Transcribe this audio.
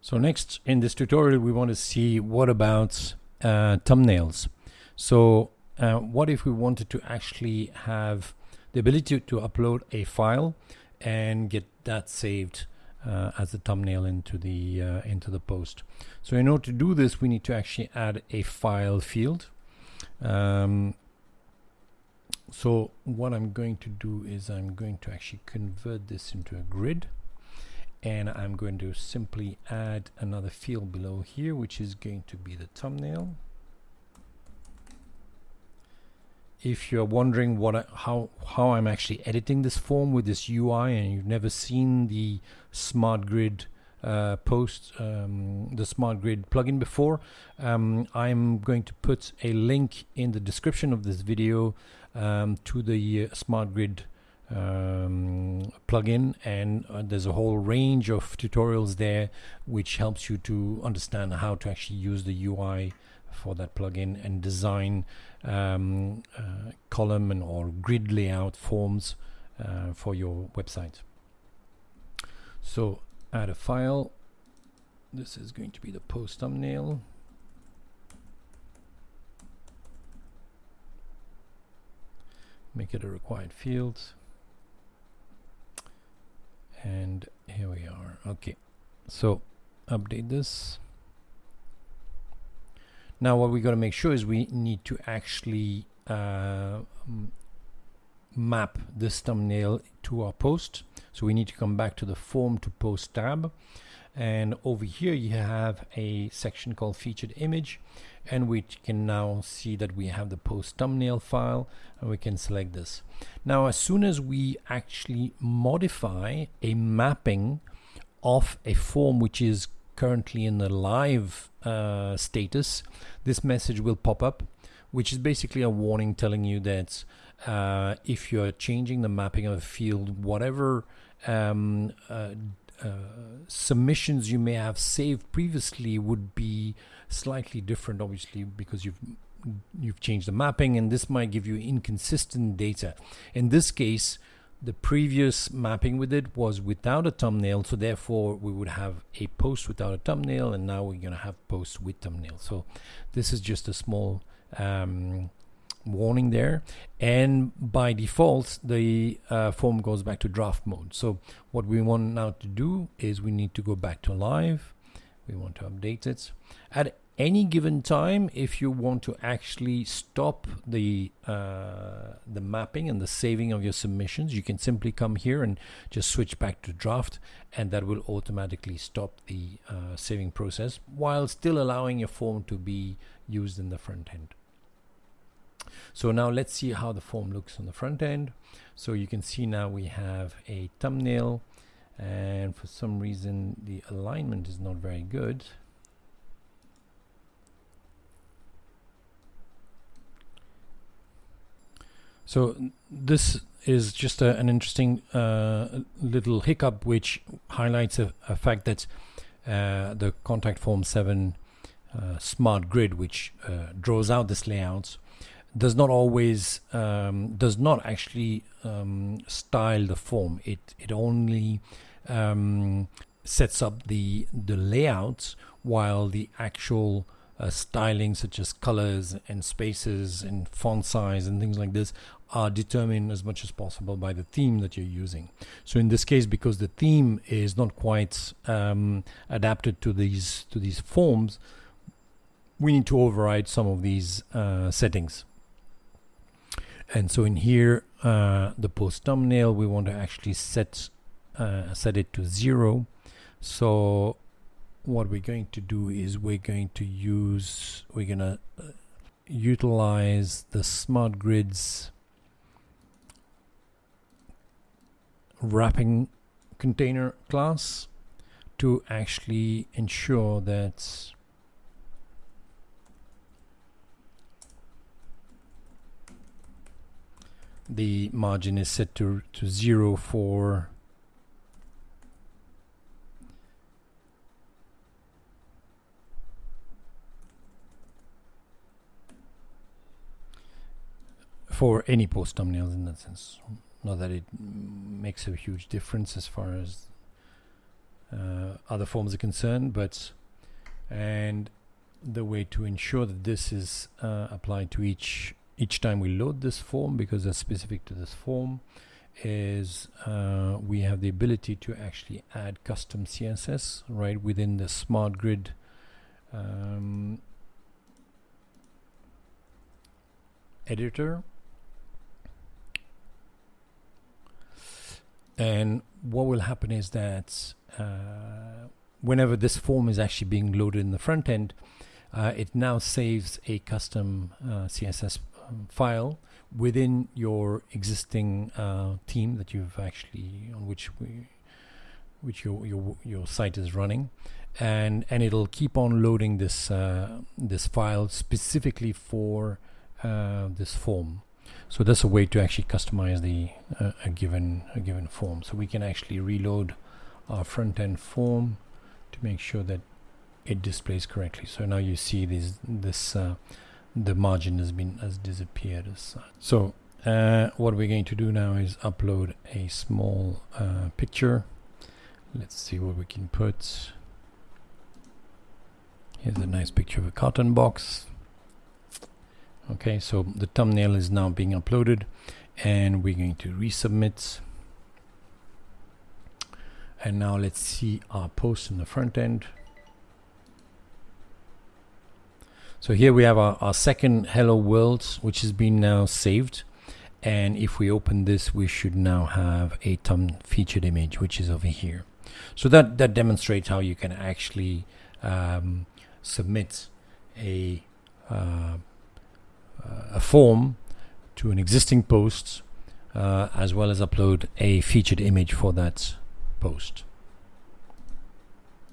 So next in this tutorial we want to see what about uh, thumbnails. So uh, what if we wanted to actually have the ability to upload a file and get that saved uh, as a thumbnail into the uh, into the post. So in order to do this we need to actually add a file field. Um, so what I'm going to do is I'm going to actually convert this into a grid and I'm going to simply add another field below here which is going to be the thumbnail. If you're wondering what I, how how I'm actually editing this form with this UI and you've never seen the smart grid uh, post um, the smart grid plugin before um, I'm going to put a link in the description of this video um, to the uh, smart grid um, plugin and uh, there's a whole range of tutorials there which helps you to understand how to actually use the UI for that plugin and design um, uh, column and or grid layout forms uh, for your website. So add a file. This is going to be the post thumbnail. Make it a required field and here we are. Okay. So update this. Now what we got to make sure is we need to actually uh, map this thumbnail to our post so we need to come back to the form to post tab. And over here you have a section called featured image and we can now see that we have the post thumbnail file and we can select this. Now as soon as we actually modify a mapping of a form which is currently in the live uh, status this message will pop up which is basically a warning telling you that uh, if you're changing the mapping of a field whatever um, uh, uh, submissions you may have saved previously would be slightly different obviously because you've you've changed the mapping and this might give you inconsistent data. In this case the previous mapping with it was without a thumbnail so therefore we would have a post without a thumbnail and now we're going to have posts with thumbnail so this is just a small um, warning there. And by default the uh, form goes back to draft mode. So what we want now to do is we need to go back to live. We want to update it. At any given time if you want to actually stop the uh, the mapping and the saving of your submissions you can simply come here and just switch back to draft and that will automatically stop the uh, saving process while still allowing your form to be used in the front end so now let's see how the form looks on the front end. So you can see now we have a thumbnail and for some reason the alignment is not very good. So this is just a, an interesting uh, little hiccup which highlights a, a fact that uh, the contact form 7 uh, smart grid which uh, draws out this layout does not always um, does not actually um, style the form. It it only um, sets up the the layouts while the actual uh, styling such as colors and spaces and font size and things like this are determined as much as possible by the theme that you're using. So in this case, because the theme is not quite um, adapted to these to these forms, we need to override some of these uh, settings and so in here uh, the post thumbnail we want to actually set uh, set it to zero. So what we're going to do is we're going to use we're gonna uh, utilize the smart grids wrapping container class to actually ensure that the margin is set to, to zero for for any post thumbnails in that sense. Not that it makes a huge difference as far as uh, other forms are concerned, but and the way to ensure that this is uh, applied to each each time we load this form because that's specific to this form is uh, we have the ability to actually add custom CSS right within the smart grid um, editor. And what will happen is that uh, whenever this form is actually being loaded in the front end uh, it now saves a custom uh, CSS um, file within your existing uh, theme that you've actually on which we which your your your site is running. And and it'll keep on loading this uh, this file specifically for uh, this form. So that's a way to actually customize the uh, a given a given form. So we can actually reload our front end form to make sure that it displays correctly. So now you see this this uh, the margin has been has disappeared as such. so uh, what we're going to do now is upload a small uh, picture. Let's see what we can put. Here's a nice picture of a carton box. Okay so the thumbnail is now being uploaded and we're going to resubmit. And now let's see our post in the front end So here we have our, our second hello world, which has been now saved. And if we open this, we should now have a thumb featured image, which is over here. So that, that demonstrates how you can actually um, submit a, uh, a form to an existing post, uh, as well as upload a featured image for that post.